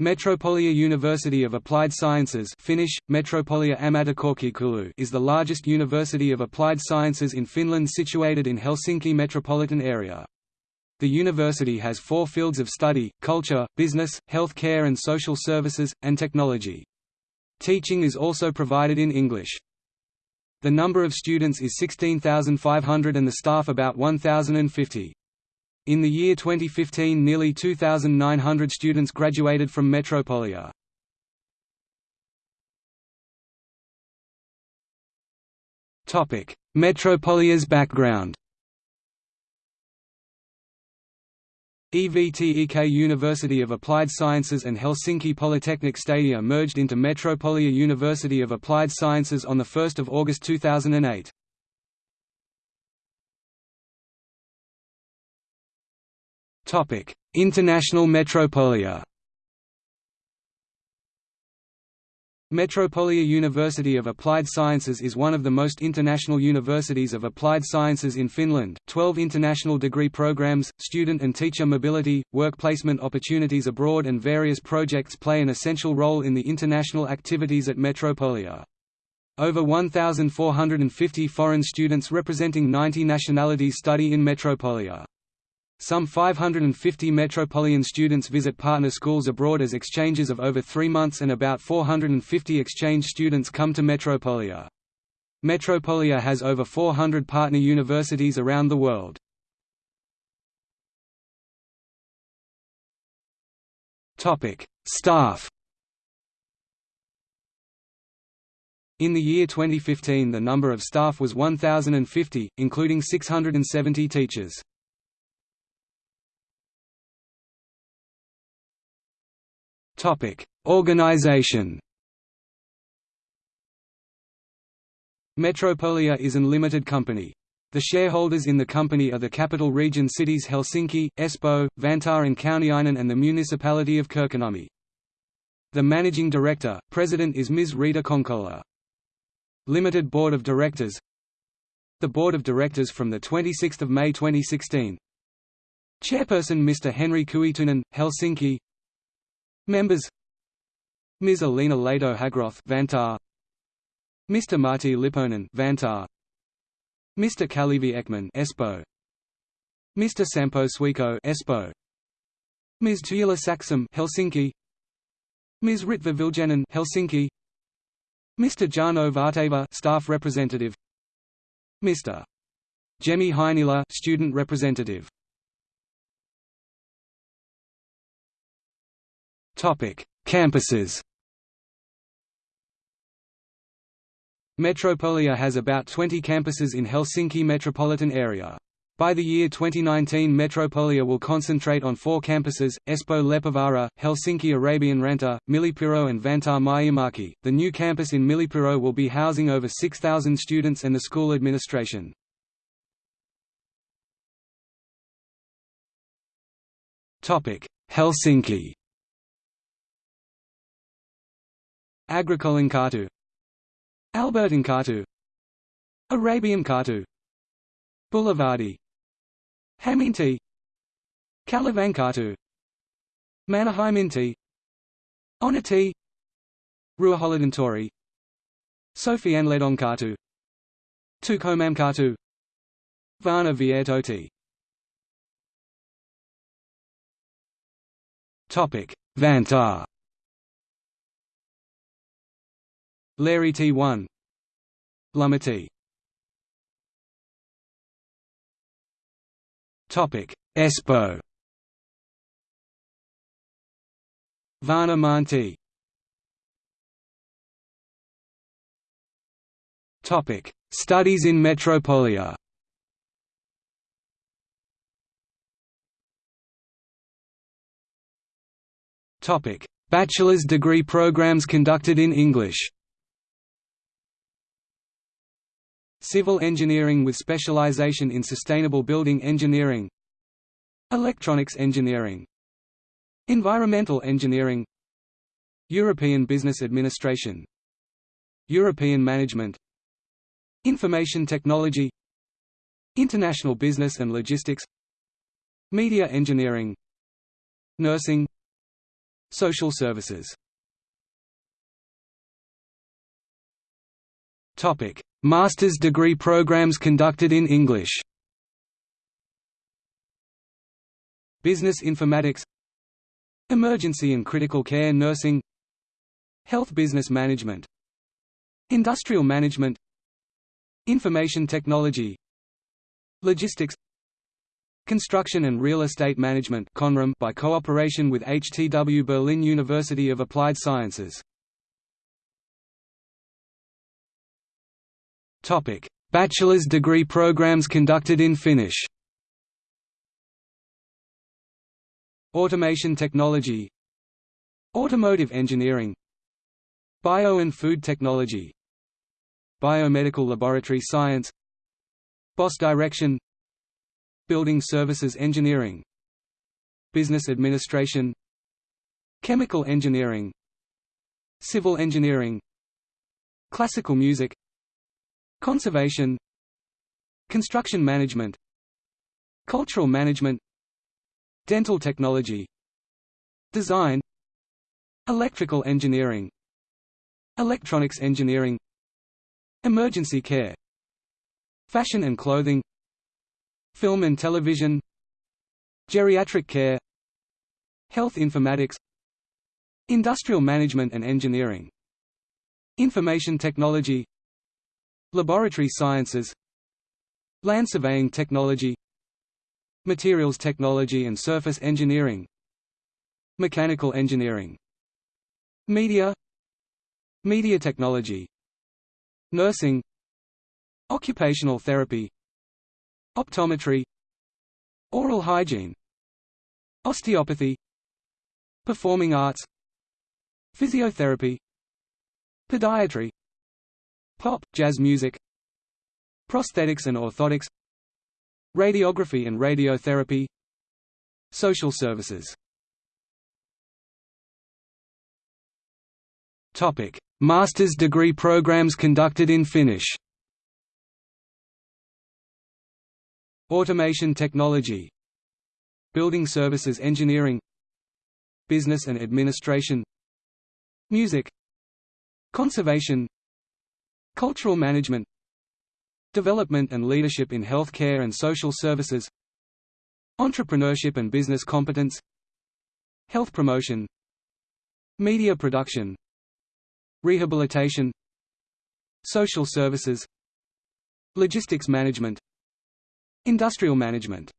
Metropolia University of Applied Sciences Finnish, Metropolia Ammattikorkeakoulu is the largest university of applied sciences in Finland situated in Helsinki metropolitan area. The university has four fields of study, culture, business, health care and social services, and technology. Teaching is also provided in English. The number of students is 16,500 and the staff about 1,050. In the year 2015 nearly 2,900 students graduated from Metropolia. Metropolia's background EVTEK University of Applied Sciences and Helsinki Polytechnic Stadia merged into Metropolia University of Applied Sciences on 1 August 2008. Topic: International Metropolia. Metropolia University of Applied Sciences is one of the most international universities of applied sciences in Finland. 12 international degree programs, student and teacher mobility, work placement opportunities abroad and various projects play an essential role in the international activities at Metropolia. Over 1,450 foreign students representing 90 nationalities study in Metropolia. Some 550 Metropolitan students visit partner schools abroad as exchanges of over three months and about 450 exchange students come to Metropolia. Metropolia has over 400 partner universities around the world. Staff In the year 2015 the number of staff was 1,050, including 670 teachers. Topic: Organization. Metropolia is an limited company. The shareholders in the company are the capital region cities Helsinki, Espoo, Vantaa and Kauniainen and the municipality of Kirkkonummi. The managing director, president is Ms. Riitta Konkola. Limited Board of Directors The Board of Directors from 26 May 2016 Chairperson Mr. Henry Kuitunen, Helsinki Members Ms. Alina Laito Hagroth Vantaa Mr. Martti Lipponen Vantaa Mr. Kalevi Ekman Espoo Mr. Sampo Suihko Espoo Ms. Tuula Saxholm Helsinki Ms. Ritva Viljanen Helsinki Mr. Jarno Varteva staff representative Mr. Jemi Heinila student representative Topic: Campuses. Metropolia has about 20 campuses in Helsinki metropolitan area. By the year 2019 Metropolia will concentrate on four campuses, Espoo Leppävaara, Helsinki Arabian Ranta, Myllypuro and Vantaa Myyrmäki. The new campus in Myllypuro will be housing over 6,000 students and the school administration. Helsinki Agricolankatu Albertinkatu Arabiankatu Boulevardi. Hämeentie. Kalevankatu Mannerheimintie Onati Ruoholidontori Sofianlehdonkatu Tukholmankatu Vanha Viertotie Vantaa Larry T1 Lumity Topic. Espoo Vanha maantie. Topic. Studies in Metropolia. Topic. Bachelor's degree programs conducted in English Civil engineering with specialization in sustainable building engineering Electronics engineering Environmental engineering European Business Administration European Management Information Technology International Business and Logistics Media Engineering Nursing Social services Master's degree programs conducted in English. Business informatics. Emergency and critical care nursing. Health business management. Industrial management. Information technology. Logistics. Construction and Real Estate Management by cooperation with HTW Berlin University of Applied Sciences. Bachelor's degree programs conducted in Finnish. Automation technology. Automotive engineering. Bio and food technology. Biomedical laboratory science. BOSS direction. Building Services Engineering. Business Administration. Chemical Engineering. Civil Engineering. Classical Music Conservation Construction Management Cultural Management Dental Technology Design Electrical Engineering Electronics Engineering Emergency Care Fashion and Clothing Film and television Geriatric care Health informatics Industrial management and engineering Information technology Laboratory sciences. Land surveying technology. Materials technology and surface engineering. Mechanical engineering. Media. Media technology. Nursing. Occupational therapy. Optometry. Oral hygiene. Osteopathy. Performing arts. Physiotherapy. Podiatry Pop, jazz music Prosthetics and orthotics Radiography and radiotherapy Social services. Topic: Master's degree programs conducted in Finnish. Automation technology. Building services engineering. Business and administration. Music. Conservation Cultural management. Development and leadership in healthcare and social services. Entrepreneurship and business competence. Health promotion. Media production. Rehabilitation. Social services. Logistics management. Industrial management